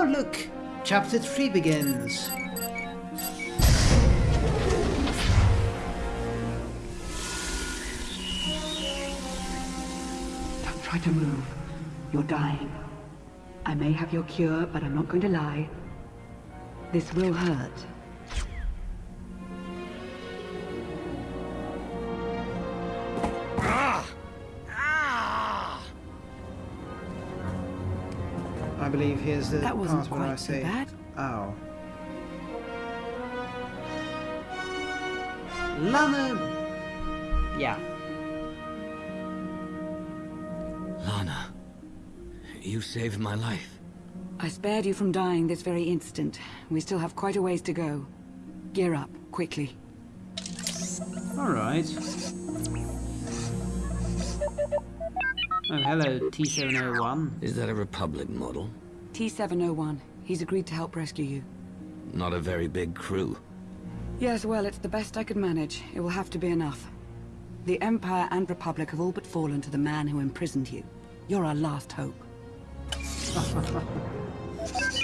Oh, look! Chapter 3 begins. Don't try to move. You're dying. I may have your cure, but I'm not going to lie. This will hurt. Believe here's the That wasn't part where I quite so say, bad. "Ow." Lana. Yeah. Lana, you saved my life. I spared you from dying this very instant. We still have quite a ways to go. Gear up, quickly. All right. Oh, hello, T701. Is that a Republic model? T-701. He's agreed to help rescue you. Not a very big crew. Yes, well, it's the best I could manage. It will have to be enough. The Empire and Republic have all but fallen to the man who imprisoned you. You're our last hope.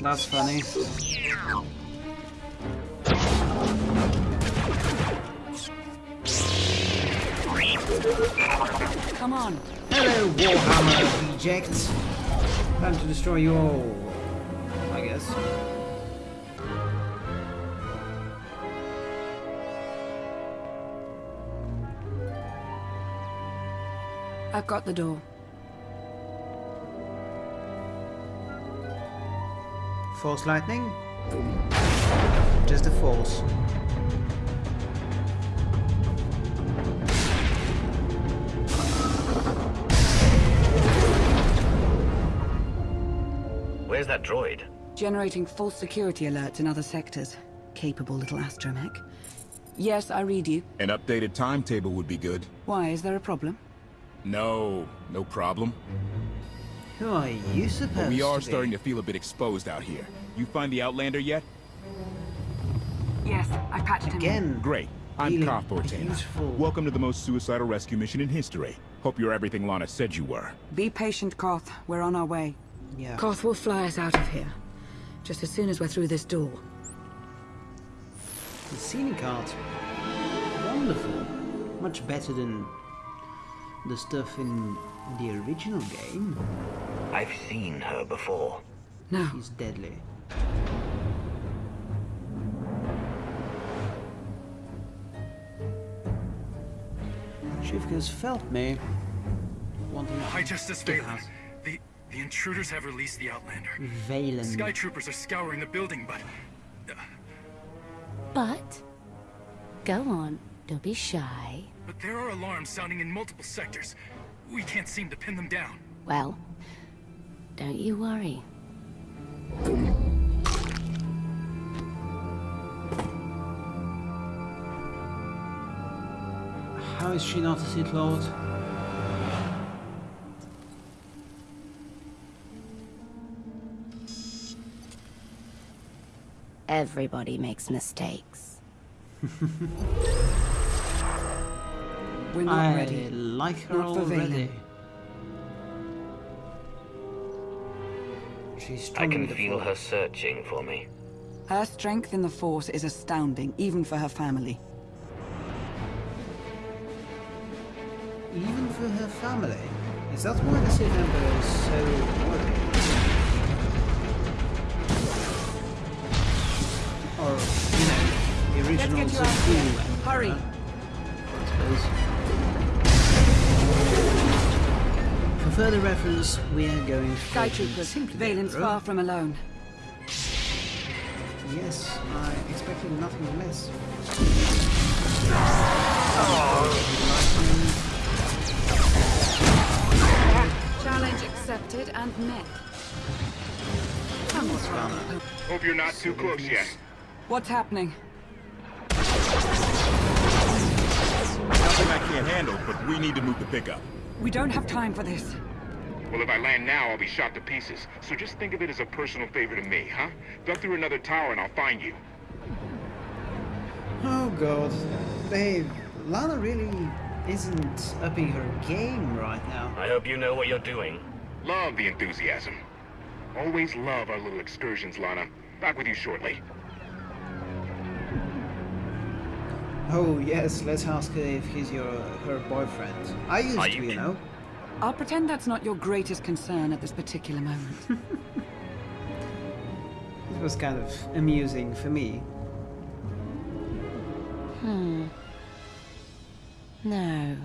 That's funny. Come on. Hello, Warhammer rejects. Time to destroy you all, I guess. I've got the door. Force lightning? Just a force. Where's that droid? Generating false security alerts in other sectors. Capable little astromech. Yes, I read you. An updated timetable would be good. Why, is there a problem? No, no problem. Who are you supposed But we are to be? starting to feel a bit exposed out here. You find the Outlander yet? Yes, I patched him in. Again. Great. I'm Feeling Koth Vortena. Welcome to the most suicidal rescue mission in history. Hope you're everything Lana said you were. Be patient, Koth. We're on our way. Yeah. Koth will fly us out of here. Just as soon as we're through this door. The scenic art. Wonderful. Much better than the stuff in the original game. I've seen her before. No, She's deadly. Shivka's felt me. Wanting High Justice to Vaylin. The the intruders have released the Outlander. Vaylin. Sky troopers are scouring the building, but uh, But, go on, don't be shy. but there are alarms sounding in multiple sectors. We can't seem to pin them down. Well, don't you worry. How is she not a Sith Lord? Everybody makes mistakes. we're not I ready. like her Not already. She's I can feel her searching for me. Her strength in the Force is astounding, even for her family. Even for her family. Is that why the Sith Emperor is so worried? Or, you know, the original get you Sith out here. Hurry. Uh, for further reference, we are going for Sky troopers, Simply Vaylin's far from alone. Yes, I expected nothing less. Challenge accepted and met. Come on, Hope you're not too close yet. What's happening? Nothing I can't handle, but we need to move the pickup. We don't have time for this. Well, if I land now, I'll be shot to pieces. So just think of it as a personal favor to me, huh? Duck through another tower and I'll find you. Oh god. Babe, Lana really isn't upping her game right now. I hope you know what you're doing. Love the enthusiasm. Always love our little excursions, Lana. Back with you shortly. Oh yes, let's ask her if he's your her boyfriend. I used Are to, you you know. I'll pretend that's not your greatest concern at this particular moment. It was kind of amusing for me. Hmm. No.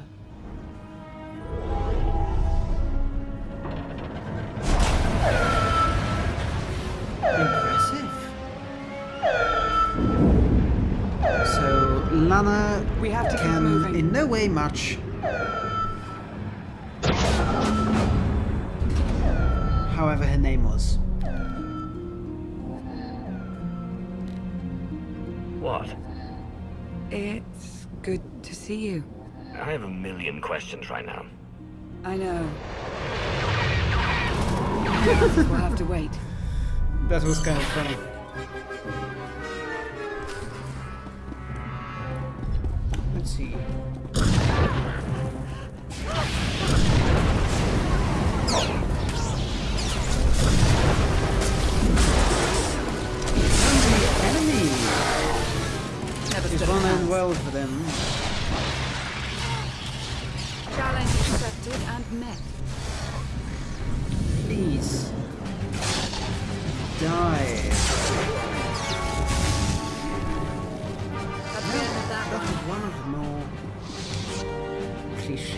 So We have to can in no way match. However her name was. What? it's good to see you. I have a million questions right now. I know. we'll have to wait. That was kind of funny. See. And the enemy Never is stood a one and well for them. Challenge accepted and met. Please. Die.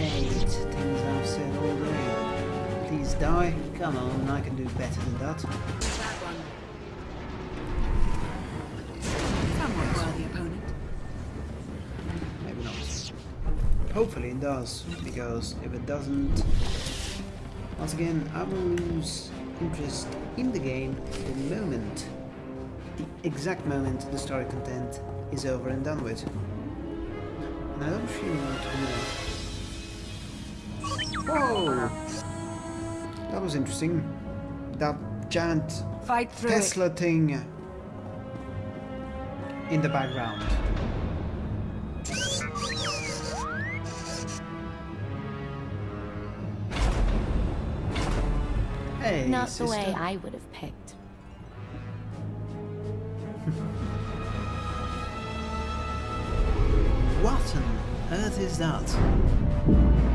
Cliched things I've said all day. Please die. Come on, I can do better than that. That one. Somewhat worthy opponent. Maybe not. Hopefully it does, because if it doesn't, once again, I will lose interest in the game the moment, the exact moment the story content is over and done with. And I don't feel want to know. Whoa! That was interesting. That giant Fight through Tesla thing in the background. Hey, Not sister. the way I would have picked. What on earth is that?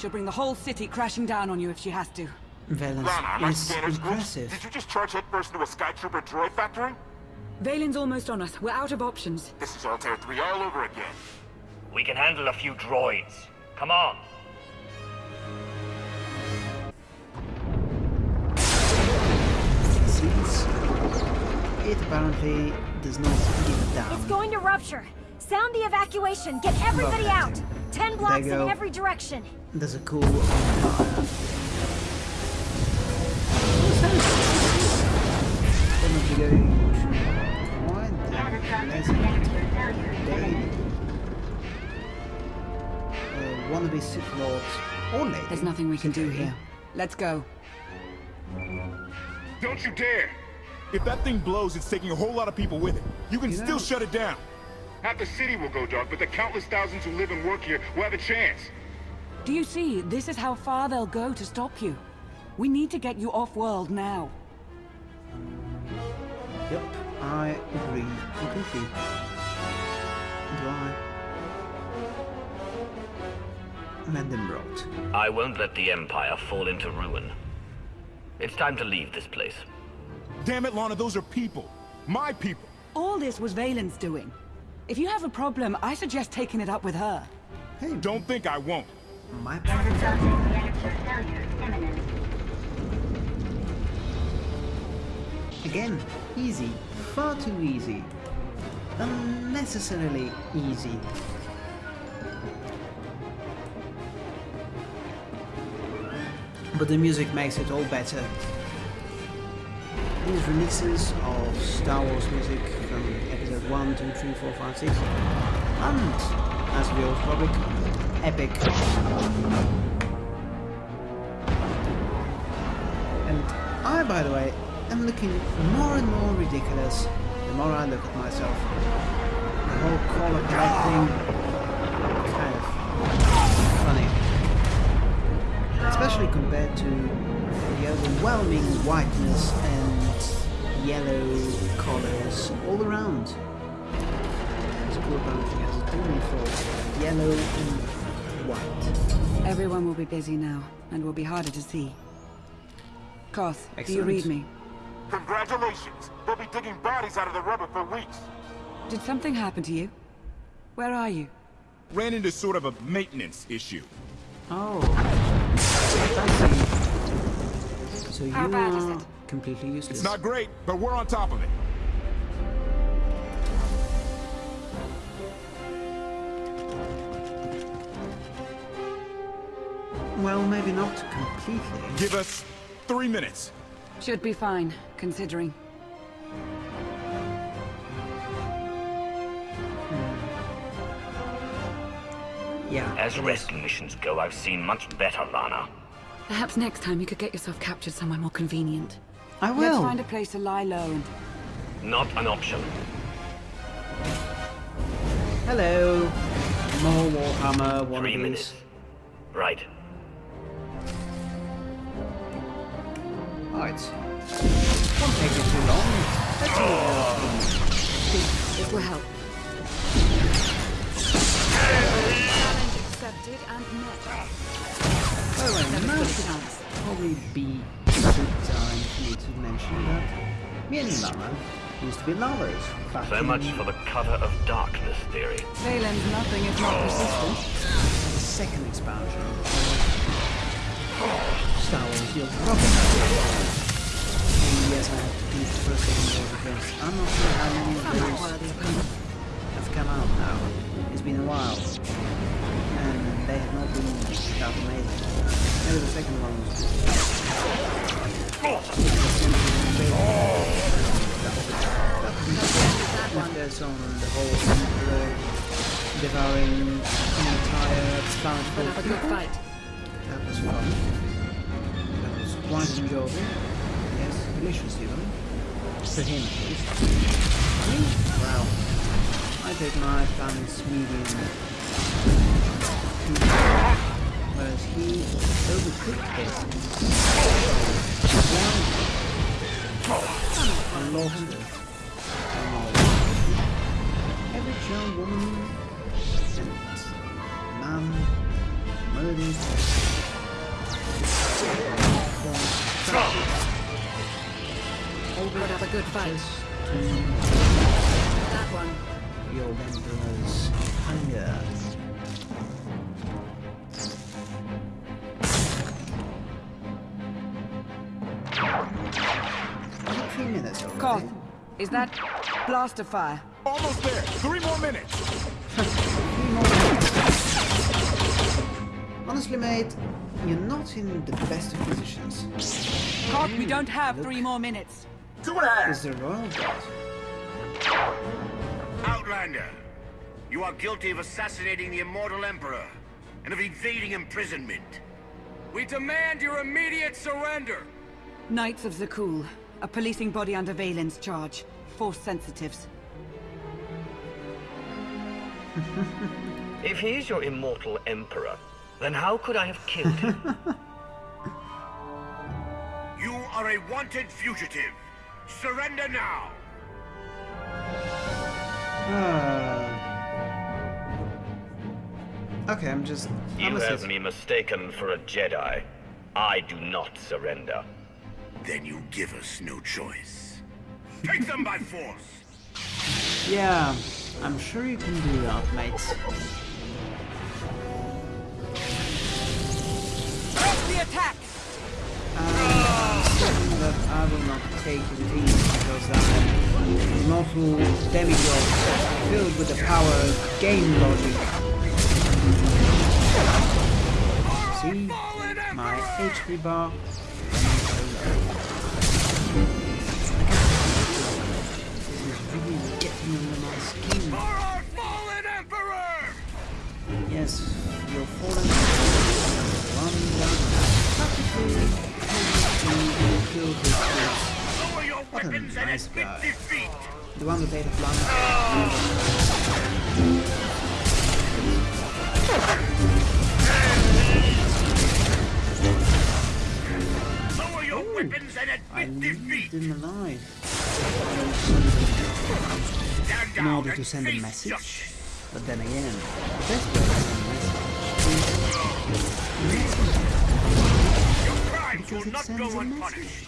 She'll bring the whole city crashing down on you if she has to. Valence Lana, my is scanners glitched. impressive. Did you just charge headfirst into a Skytrooper droid factory? Vaylin's almost on us. We're out of options. This is Altair 3 all over again. We can handle a few droids. Come on. It apparently does not give a damn. It's going to rupture. Sound the evacuation. Get everybody Love out. Ten blocks in every direction. There's a cool empire. Probably going to the pleasant. Wannabe Sith Lords or lady. There's nothing we can do here. Let's go. Don't you dare! If that thing blows, it's taking a whole lot of people with it. You can You still know- shut it down. Half the city will go dark, but the countless thousands who live and work here will have a chance. Do you see? This is how far they'll go to stop you. We need to get you off-world now. Yep, I agree completely. Do I? Mandenbrot. I won't let the Empire fall into ruin. It's time to leave this place. Damn it, Lana, those are people. My people. All this was Vaylin's doing. If you have a problem, I suggest taking it up with her. Hey, Don't think I won't. my Again, easy. Far too easy. Unnecessarily easy. But the music makes it all better. These remixes of Star Wars music from episode 1, 2, 3, 4, 5, 6, and, as we all Republic, epic. And I, by the way, am looking more and more ridiculous the more I look at myself. The whole collar black thing, kind of funny. Especially compared to the overwhelming whiteness and yellow colors all around. It's cool about it has only for yellow and white. Everyone will be busy now, and will be harder to see. Koth, do you read me? Congratulations. They'll be digging bodies out of the rubber for weeks. Did something happen to you? Where are you? Ran into sort of a maintenance issue. Oh, I see. So you How bad is it? Completely useless. It's not great, but we're on top of it. Well, maybe not completely. Give us three minutes. Should be fine, considering. Hmm. Yeah. As rescue missions go, I've seen much better, Lana. Perhaps next time you could get yourself captured somewhere more convenient. I Let's will. find a place to lie low and... Not an option. Hello. More Warhammer one Three of minutes. these. Right. Right. Won't take you too long. Let's move This will help. Challenge accepted and met. Oh, and Never now stood a should chance. probably be a good time for me to mention that me and Lana used to be lovers. Back So in much for the cover of darkness theory. Vaylin's nothing if not persistent. the second expansion. Star Wars, you'll probably know. Yes, I have to finish the first second War because I'm not sure how many of Somewhat those have come out now. It's been a while. And they have not been that amazing. Maybe the second one was There's on the whole devouring an entire full of fight. That was fun. That was quite enjoyable. Yes, delicious even. To him at least. Well, I take my planet's medium. Whereas he overcooked it. I lost it. Every young woman man murdered We'll a good fight. Minutes already. Koth, is that blaster fire? Almost there. Three more minutes. Three more minutes. Honestly, mate, you're not in the best of positions. Koth, we don't have three more minutes. Two and a half. Is the royal guard? Outlander, you are guilty of assassinating the Immortal Emperor and of evading imprisonment. We demand your immediate surrender! Knights of Zakuul, a policing body under Vaylin's charge. Force sensitives. If he's your immortal emperor, then how could I have killed him? You are a wanted fugitive. Surrender now! Ah. Okay, I'm just. you I'm a have me mistaken for a Jedi. I do not surrender. Then you give us no choice. Take them by force! Yeah, I'm sure you can do that, mate. Press the attack! Ah, I'm that I will not take it easy because I'm an immortal demigod filled with the power of game logic. See, my HP bar. Weapons and Nice guy. The one with Ada Flamme. Lower your weapons and admit defeat. them alive in order to send a message. But then again, the best way Your crimes will it not sends go a unpunished.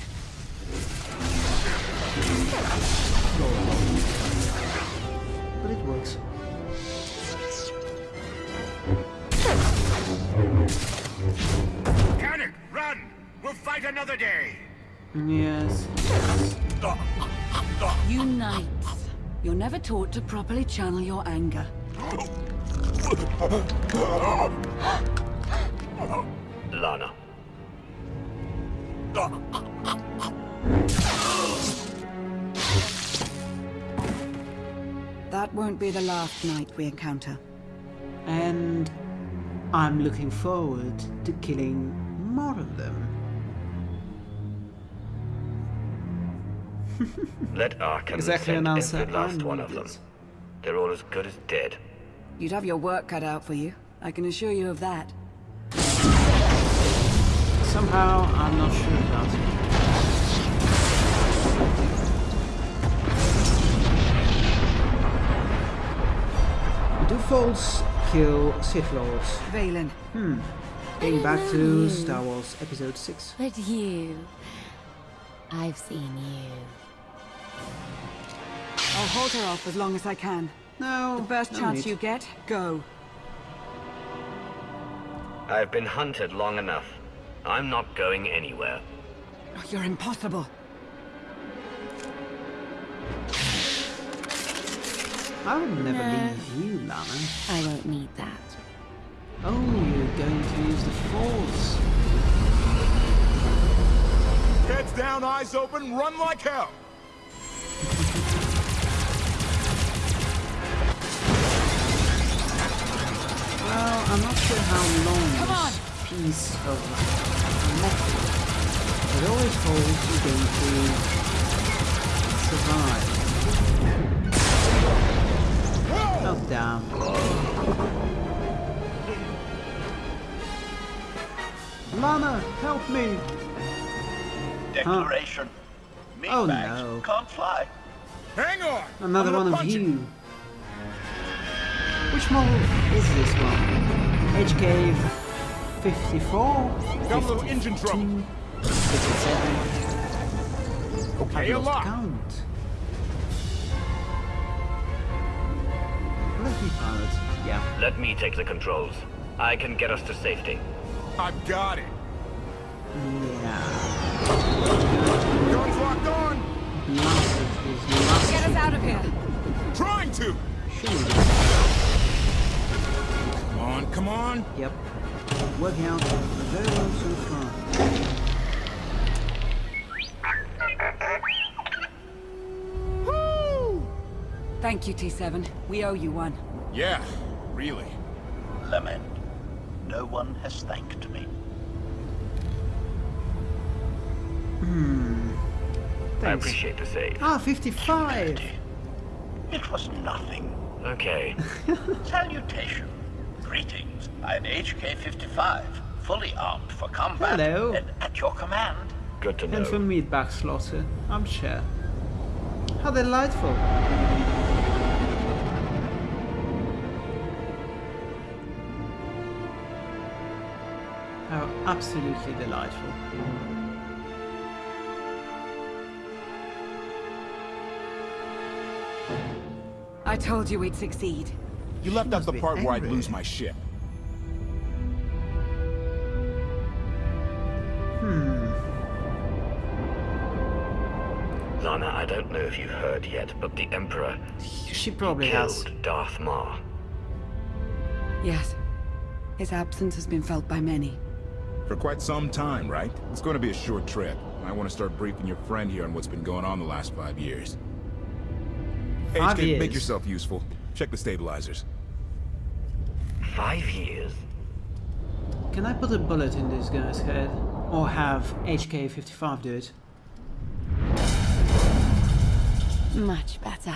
but it works. Panic! Run! We'll fight another day. Yes. Unite. You're never taught to properly channel your anger. Lana. That won't be the last night we encounter. And I'm looking forward to killing more of them. Let Arcann Exactly send an answer every last one of them. They're all as good as dead. You'd have your work cut out for you. I can assure you of that. Somehow, I'm not sure about it. Do false kill Sith Lords? Vaylin, hmm. Going back to Hello. Star Wars Episode 6. But you... I've seen you. I'll hold her off as long as I can. No, The first no chance need. you get, go. I've been hunted long enough. I'm not going anywhere. Oh, You're impossible. I would never Nah. leave you, Lana. I won't need that. Oh, you're going to use the Force. Heads down, eyes open, run like hell. Well, I'm not sure how long this piece of metal it always holds you going to survive. Oh damn. Lana, help me! Declaration. Oh, Meatbags no. can't fly. Hang on. Another one of punch you. Which model is this one? HK 54? Got a little engine trouble. 57? Okay, I've a lot. count. Let me pilot. Yeah. Let me take the controls. I can get us to safety. I've got it. Yeah. Guns locked on. Blasted his last Get us out of here. Trying to. shoot. Come on, come on. Yep. Working out very well so far. Thank you, T7. We owe you one. Yeah, really. Lament. No one has thanked me. I Thanks. appreciate the save. Ah, 55! It was nothing. Okay. Salutation. Greetings. I'm HK-55, fully armed for combat Hello. and at your command. Good to know. And for know. meatbag slaughter, I'm sure. How delightful. How absolutely delightful. I told you we'd succeed. You left out the be part where I'd lose my ship. I don't know if you've heard yet, but the Emperor She probably killed has. Darth Maul. Yes. His absence has been felt by many. For quite some time, right? It's going to be a short trip. I want to start briefing your friend here on what's been going on the last five years. Five HK, make yourself useful. Check the stabilizers. Five years? Can I put a bullet in this guy's head? Or have HK-55 do it? Much better.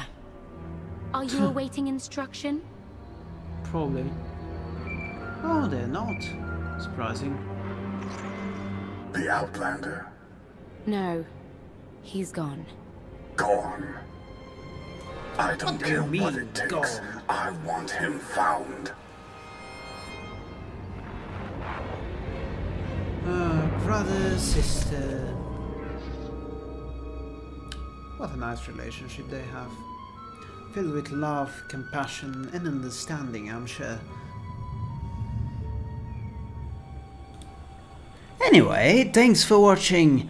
Are you awaiting instruction? Probably. Oh, they're not. Surprising. The Outlander. No. He's gone. Gone. I don't What do you care what it takes. gone? I want him found. Uh, brother, sister. What a nice relationship they have. Filled with love, compassion, and understanding, I'm sure. Anyway, thanks for watching.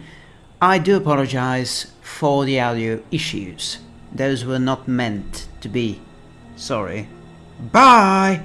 I do apologize for the audio issues. Those were not meant to be. Sorry. Bye!